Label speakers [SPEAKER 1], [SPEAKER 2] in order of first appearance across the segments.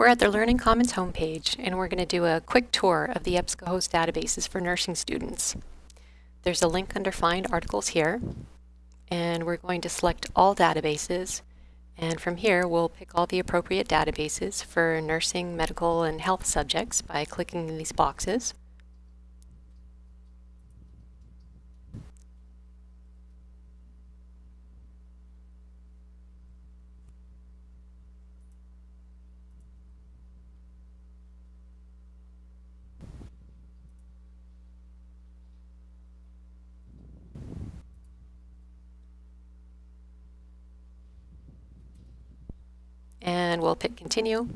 [SPEAKER 1] We're at the Learning Commons homepage, and we're going to do a quick tour of the EBSCOhost databases for nursing students. There's a link under Find Articles here, and we're going to select all databases, and from here we'll pick all the appropriate databases for nursing, medical, and health subjects by clicking these boxes. And we'll pick continue.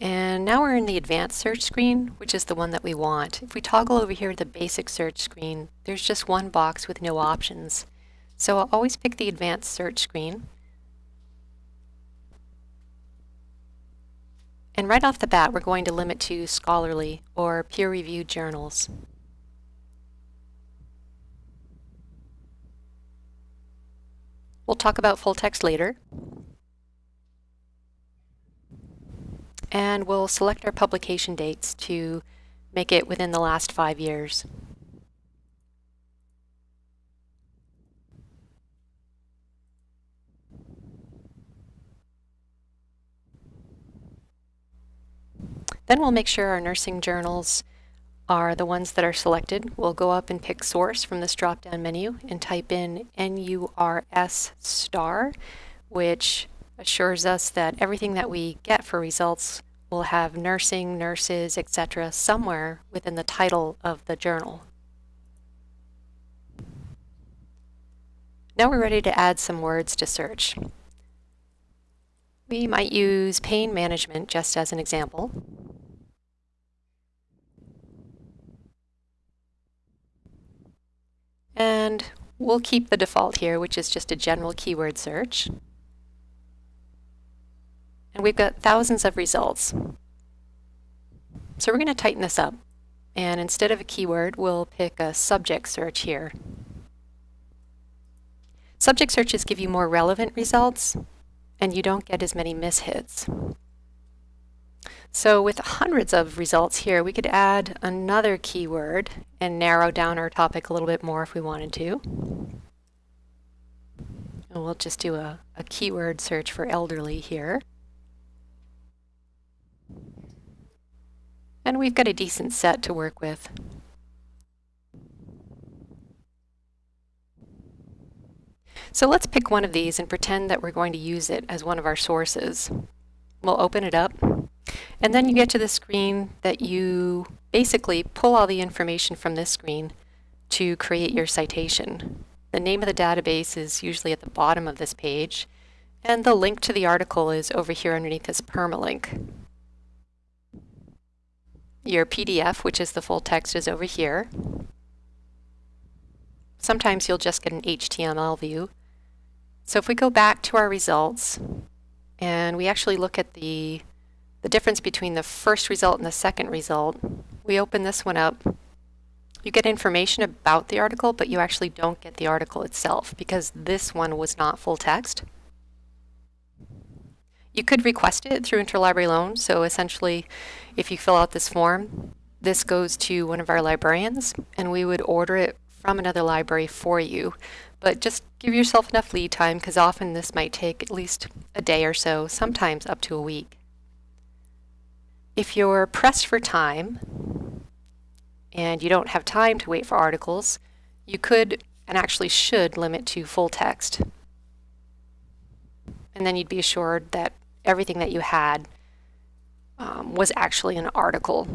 [SPEAKER 1] And now we're in the advanced search screen, which is the one that we want. If we toggle over here to the basic search screen, there's just one box with no options. So I'll always pick the advanced search screen. And right off the bat, we're going to limit to scholarly or peer-reviewed journals. We'll talk about full text later. And we'll select our publication dates to make it within the last five years. Then we'll make sure our nursing journals are the ones that are selected. We'll go up and pick source from this drop-down menu and type in NURS star, which assures us that everything that we get for results will have nursing, nurses, etc. somewhere within the title of the journal. Now we're ready to add some words to search. We might use pain management just as an example. And we'll keep the default here, which is just a general keyword search. And we've got thousands of results. So we're going to tighten this up. And instead of a keyword, we'll pick a subject search here. Subject searches give you more relevant results, and you don't get as many mishits. So with hundreds of results here, we could add another keyword and narrow down our topic a little bit more if we wanted to. And we'll just do a, a keyword search for elderly here. And we've got a decent set to work with. So let's pick one of these and pretend that we're going to use it as one of our sources. We'll open it up, and then you get to the screen that you basically pull all the information from this screen to create your citation. The name of the database is usually at the bottom of this page, and the link to the article is over here underneath this permalink. Your PDF, which is the full text, is over here. Sometimes you'll just get an HTML view. So if we go back to our results and we actually look at the, the difference between the first result and the second result, we open this one up. You get information about the article, but you actually don't get the article itself because this one was not full text. You could request it through interlibrary loan. So essentially, if you fill out this form, this goes to one of our librarians and we would order it from another library for you. But just give yourself enough lead time because often this might take at least a day or so, sometimes up to a week. If you're pressed for time and you don't have time to wait for articles, you could and actually should limit to full text. And then you'd be assured that everything that you had um, was actually an article